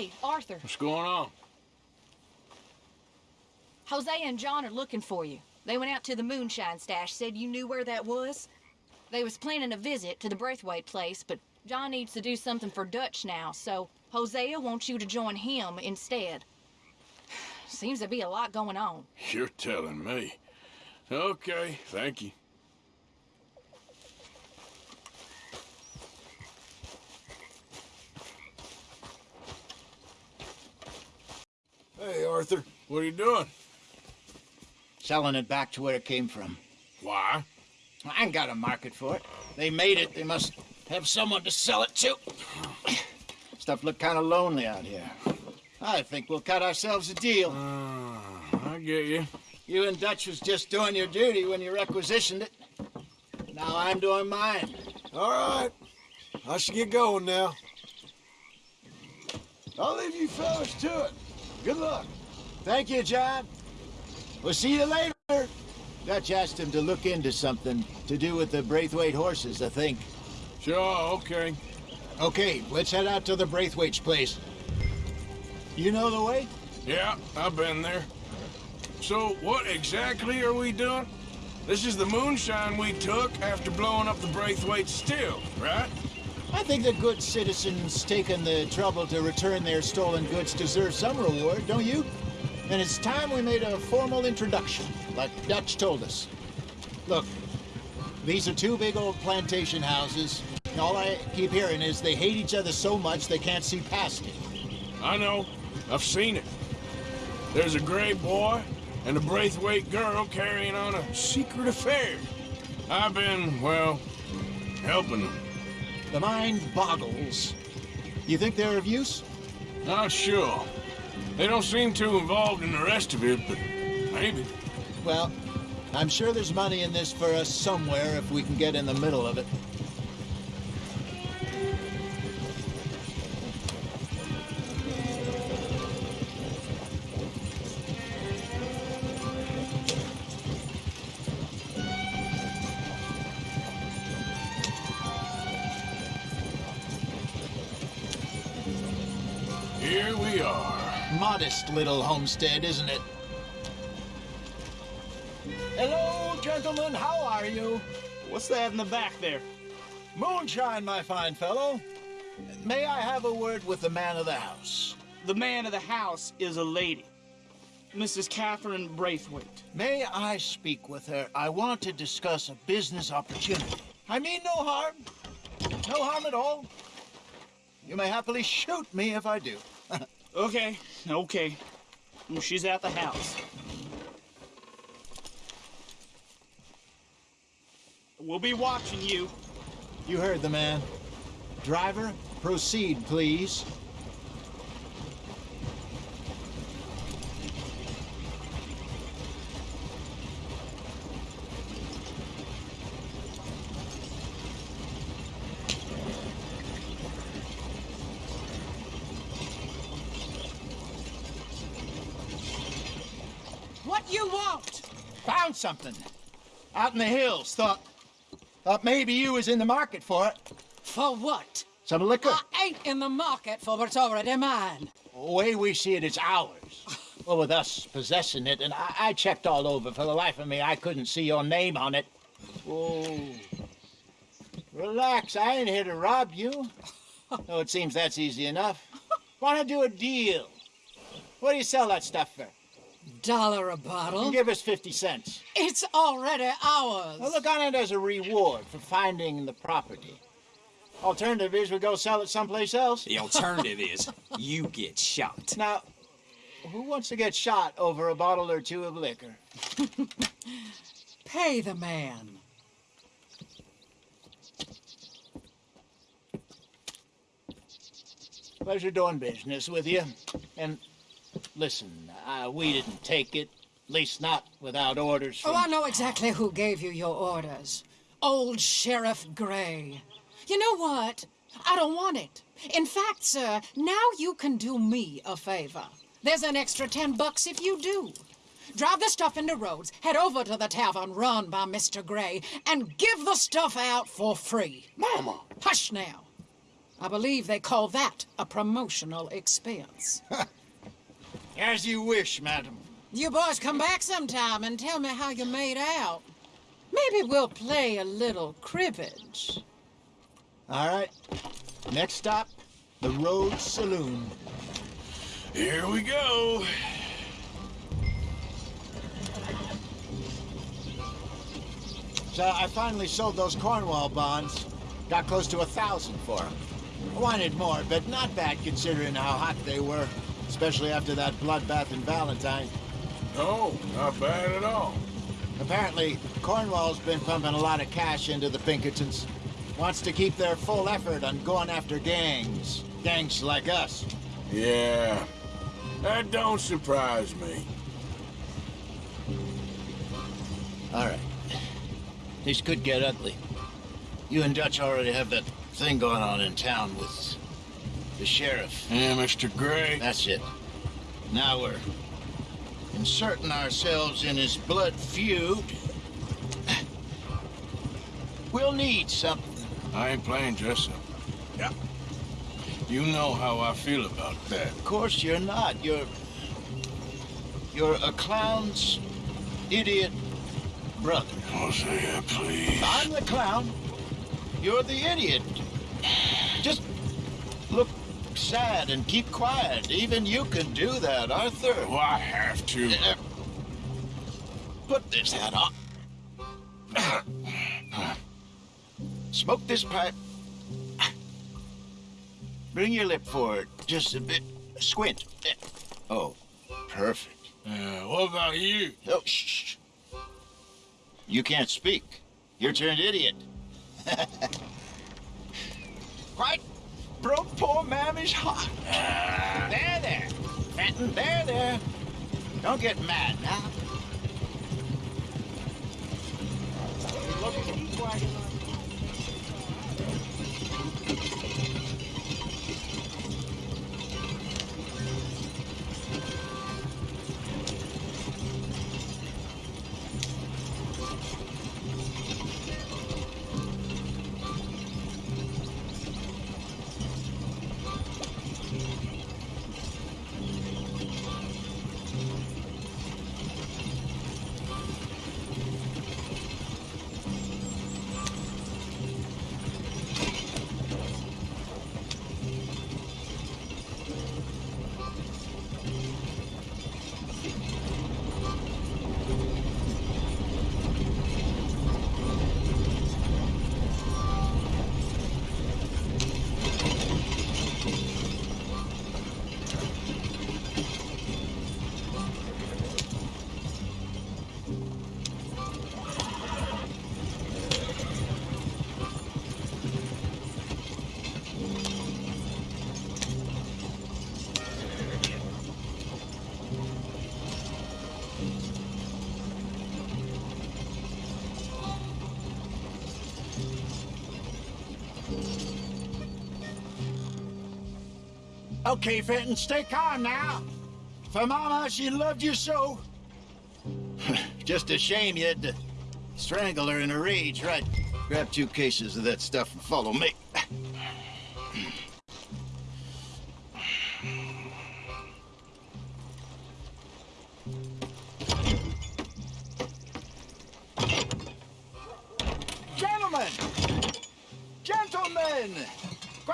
Hey, Arthur. What's going on? Hosea and John are looking for you. They went out to the moonshine stash, said you knew where that was. They was planning a visit to the Braithwaite place, but John needs to do something for Dutch now, so Hosea wants you to join him instead. Seems to be a lot going on. You're telling me. Okay, thank you. Hey, Arthur. What are you doing? Selling it back to where it came from. Why? I ain't got a market for it. They made it. They must have someone to sell it to. Stuff look kind of lonely out here. I think we'll cut ourselves a deal. Uh, I get you. You and Dutch was just doing your duty when you requisitioned it. Now I'm doing mine. All right. I should get going now. I'll leave you fellas to it. Good luck. Thank you, John. We'll see you later. Dutch asked him to look into something to do with the Braithwaite horses, I think. Sure, okay. Okay, let's head out to the Braithwaite's place. You know the way? Yeah, I've been there. So, what exactly are we doing? This is the moonshine we took after blowing up the Braithwaite still, right? I think the good citizens taking the trouble to return their stolen goods deserve some reward, don't you? And it's time we made a formal introduction, like Dutch told us. Look, these are two big old plantation houses. And all I keep hearing is they hate each other so much they can't see past it. I know. I've seen it. There's a gray boy and a Braithwaite girl carrying on a secret affair. I've been, well, helping them. The mind boggles. You think they're of use? Not sure. They don't seem too involved in the rest of it, but maybe. Well, I'm sure there's money in this for us somewhere if we can get in the middle of it. Little homestead, isn't it? Hello, gentlemen. How are you? What's that in the back there? Moonshine, my fine fellow. May I have a word with the man of the house? The man of the house is a lady. Mrs. Catherine Braithwaite. May I speak with her? I want to discuss a business opportunity. I mean no harm. No harm at all. You may happily shoot me if I do. Okay, okay. She's at the house. We'll be watching you. You heard the man. Driver, proceed, please. You want? Found something. Out in the hills. Thought. Thought maybe you was in the market for it. For what? Some liquor. I ain't in the market for what's already mine. The way we see it, it's ours. Well, with us possessing it, and I, I checked all over. For the life of me, I couldn't see your name on it. Whoa. Relax, I ain't here to rob you. Oh, it seems that's easy enough. Wanna do a deal? What do you sell that stuff for? Dollar a bottle? Give us 50 cents. It's already ours. Well, look on it as a reward for finding the property. Alternative is we go sell it someplace else. The alternative is you get shot. Now, who wants to get shot over a bottle or two of liquor? Pay the man. Pleasure doing business with you. And listen, uh, we didn't take it. At least not without orders from... Oh, I know exactly who gave you your orders. Old Sheriff Gray. You know what? I don't want it. In fact, sir, now you can do me a favor. There's an extra ten bucks if you do. Drive the stuff into Rhodes, head over to the tavern run by Mr. Gray, and give the stuff out for free. Mama! Hush now. I believe they call that a promotional expense. As you wish, madam. You boys come back sometime and tell me how you made out. Maybe we'll play a little cribbage. All right. Next stop, the Rhodes Saloon. Here we go. So I finally sold those Cornwall bonds. Got close to a thousand for them. I wanted more, but not bad considering how hot they were, especially after that bloodbath in Valentine. No, not bad at all. Apparently, Cornwall's been pumping a lot of cash into the Pinkertons. Wants to keep their full effort on going after gangs. Gangs like us. Yeah, that don't surprise me. All right. This could get ugly. You and Dutch already have that thing going on in town with the sheriff. Yeah, Mr. Gray. That's it. Now we're inserting ourselves in his blood feud. We'll need something. I ain't playing dress up. Yeah. You know how I feel about that. Of course you're not. You're. You're a clown's idiot brother. Oh, Hosea, please. I'm the clown. You're the idiot. Just sad and keep quiet. Even you can do that, Arthur. Oh, I have to. Uh, Put this hat on. Smoke this pipe. Bring your lip forward just a bit. Squint. Oh, perfect. Uh, what about you? Oh, shh. shh. You can't speak. You're turned idiot. Quite broke poor mammy's heart. There, there. Fenton, there, there. Don't get mad now. Okay, Fenton, stay calm now. For Mama, she loved you so. Just a shame you had to strangle her in a rage, right? Grab two cases of that stuff and follow me. Gentlemen! Gentlemen!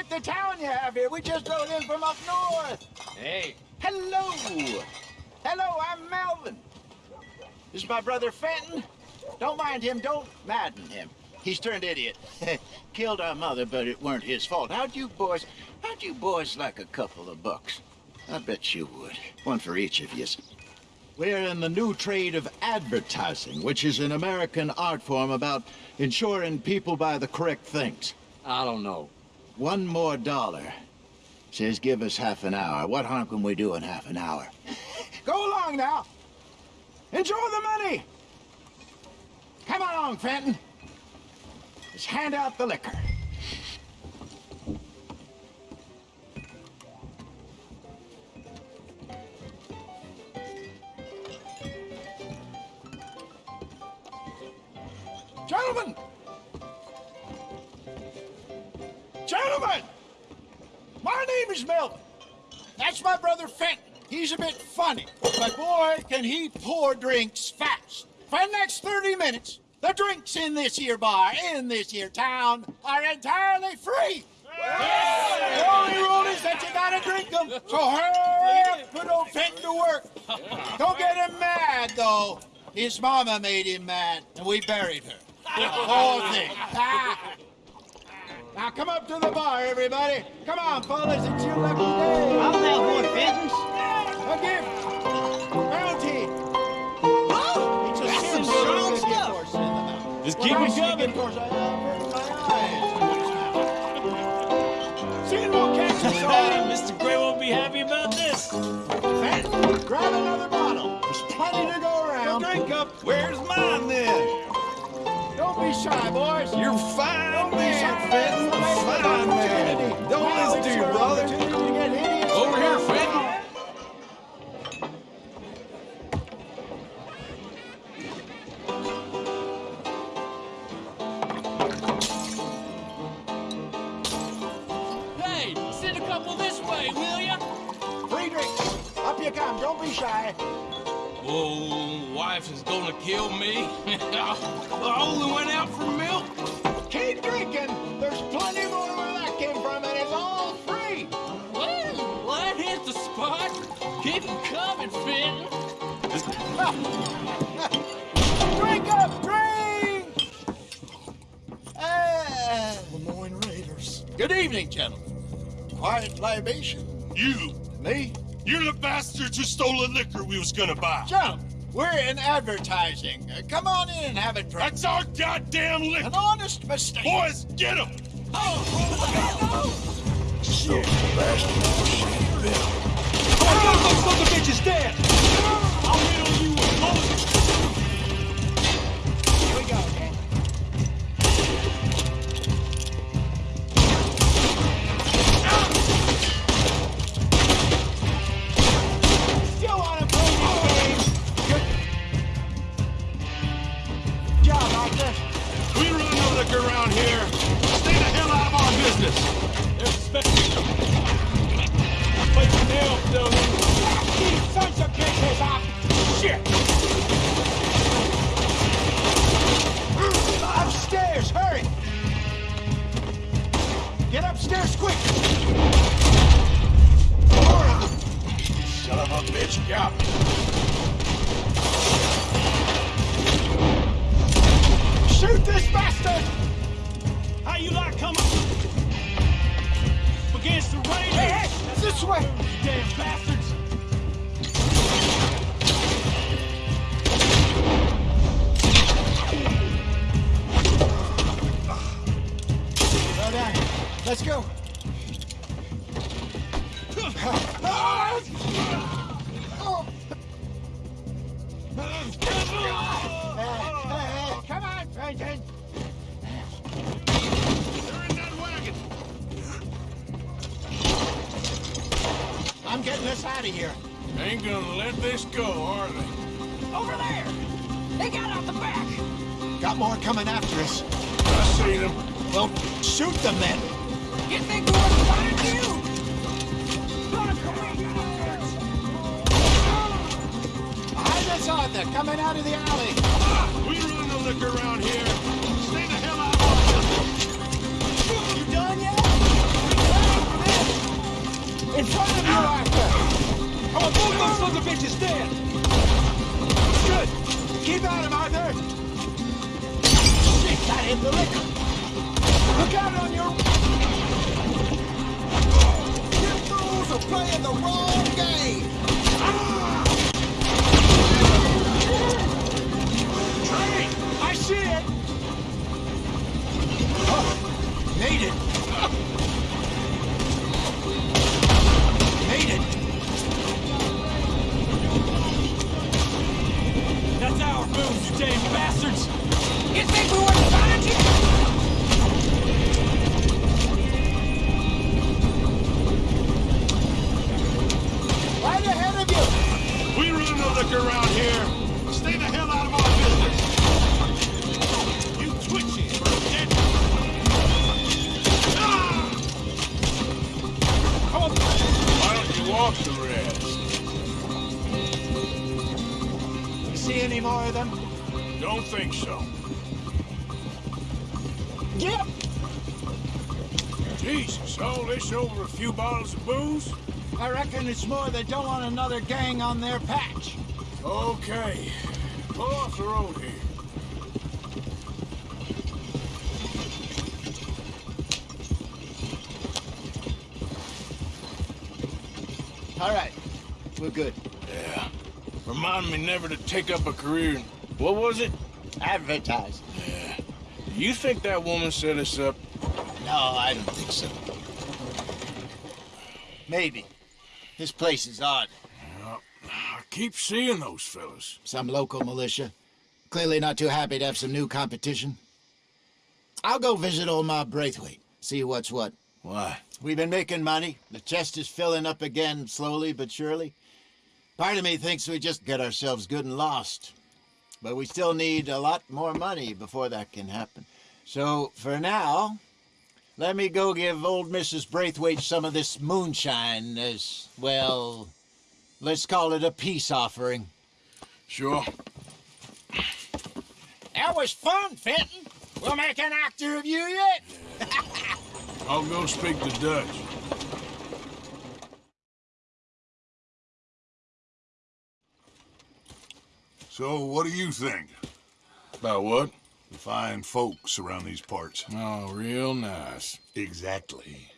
Quite the town you have here. We just rode in from up north. Hey, Hello! Hello, I'm Melvin. This is my brother Fenton. Don't mind him, don't madden him. He's turned idiot. Killed our mother, but it weren't his fault. How'd you boys, how'd you boys like a couple of bucks? I bet you would. One for each of yous. We're in the new trade of advertising, which is an American art form about ensuring people buy the correct things. I don't know. One more dollar. Says give us half an hour. What harm can we do in half an hour? Go along now. Enjoy the money. Come along, Fenton. Let's hand out the liquor. Gentlemen! Gentlemen! My name is Melvin. That's my brother Fenton. He's a bit funny, but boy, can he pour drinks fast. For the next 30 minutes, the drinks in this here bar, in this here town, are entirely free. The only rule is that you gotta drink them. So hurry up, put old Fenton to work. Don't get him mad, though. His mama made him mad, and we buried her. Poor thing. Ah. Now come up to the bar, everybody. Come on, fellas, it's your lucky day. I'll have one, Fenton. A gift. Bounty. It's a That's some symbol strong of the stuff. course in the mouth. Just keep I it speak, coming. Of course, I avert my eyes. Seeing won't catch us all. Mr. Gray won't be happy about this. Fenton, grab another bottle. There's plenty to go around. Drink up. Where's mine then? Don't be shy, boys. You're fine man, shy. Fenton. Fine man. Don't Now listen to your brother. to get. Over here, Fenton. Hey, send a couple this way, will ya? Free drinks. Up you come. Don't be shy. Whoa, wife is gonna kill me. I only went out for milk. Keep drinking. There's plenty more where that came from, and it's all free. Well, well, that hit the spot. Keep 'em coming, Fenton. Drink up, drink! Ah, Lemoyne Raiders. good evening, gentlemen. Quiet libation. You, Me? You're the bastards who stole the liquor we was gonna buy. Gentlemen, we're in advertising. Uh, come on in and have a drink. That's our goddamn liquor. An honest mistake. Boys, get him! Here us out of here. Ain't gonna let this go, are they? Over there! They got out the back! Got more coming after us. I seen them. Well, shoot them then. You think we wouldn't find you? Gonna come Behind us, Arthur, coming out of the alley. Ah, we run no liquor around here. Stay the hell out of our. You done yet? In front of you, Arthur. Oh, both those sons of bitches dead. Good. Keep at him, Arthur. Shit, that hit the liquor. Look out on your... You fools are playing the wrong game. Train! I see it. Oh, it. Made it. Bastards! You think of booze? I reckon it's more they don't want another gang on their patch. Okay. Pull off the road here. All right. We're good. Yeah. Remind me never to take up a career in... What was it? Advertise. You think that woman set us up? No, I don't think so. Maybe. This place is odd. I keep seeing those fellas. Some local militia. Clearly not too happy to have some new competition. I'll go visit old Ma Braithwaite, see what's what. Why? We've been making money. The chest is filling up again, slowly but surely. Part of me thinks we just get ourselves good and lost. But we still need a lot more money before that can happen. So, for now, let me go give old Mrs. Braithwaite some of this moonshine as, well, let's call it a peace offering. Sure. That was fun, Fenton. We'll make an actor of you yet. I'll go speak to Dutch. So, what do you think? About what? The fine folks around these parts. Oh, real nice. Exactly.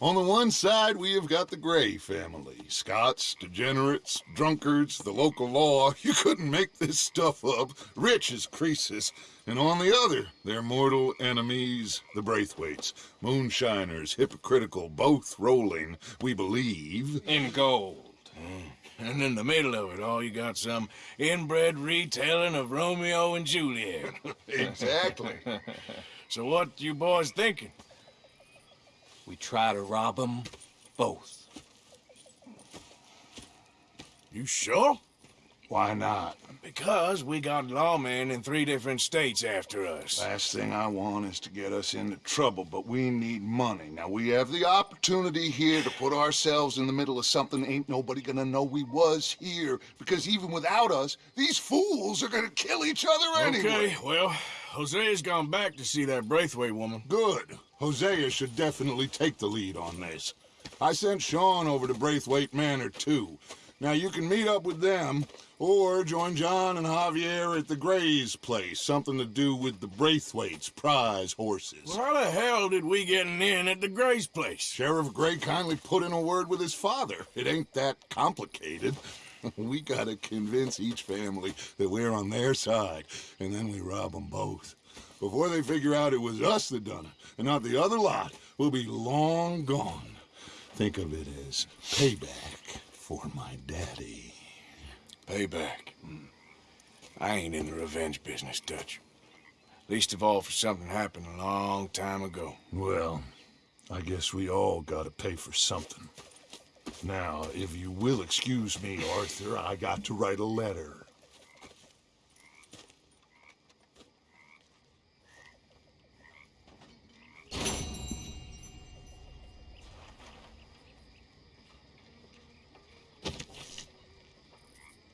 On the one side, we have got the Gray family. Scots, degenerates, drunkards, the local law. You couldn't make this stuff up. Rich as Croesus. And on the other, their mortal enemies, the Braithwaites. Moonshiners, hypocritical, both rolling, we believe. In gold. And in the middle of it all, you got some inbred retelling of Romeo and Juliet. Exactly. so what you boys thinking? We try to rob them both. You sure? Why not? Because we got lawmen in three different states after us. Last thing I want is to get us into trouble, but we need money. Now, we have the opportunity here to put ourselves in the middle of something ain't nobody gonna know we was here. Because even without us, these fools are gonna kill each other anyway. Okay, well, Hosea's gone back to see that Braithwaite woman. Good. Hosea should definitely take the lead on this. I sent Sean over to Braithwaite Manor, too. Now, you can meet up with them, or join John and Javier at the Gray's place. Something to do with the Braithwaite's prize horses. Well, how the hell did we get in at the Gray's place? Sheriff Gray kindly put in a word with his father. It ain't that complicated. we gotta convince each family that we're on their side, and then we rob them both. Before they figure out it was us that done it, and not the other lot, we'll be long gone. Think of it as payback for my daddy. Payback. Hmm. I ain't in the revenge business, Dutch. Least of all for something happened a long time ago. Well, I guess we all gotta pay for something. Now, if you will excuse me, Arthur, I got to write a letter.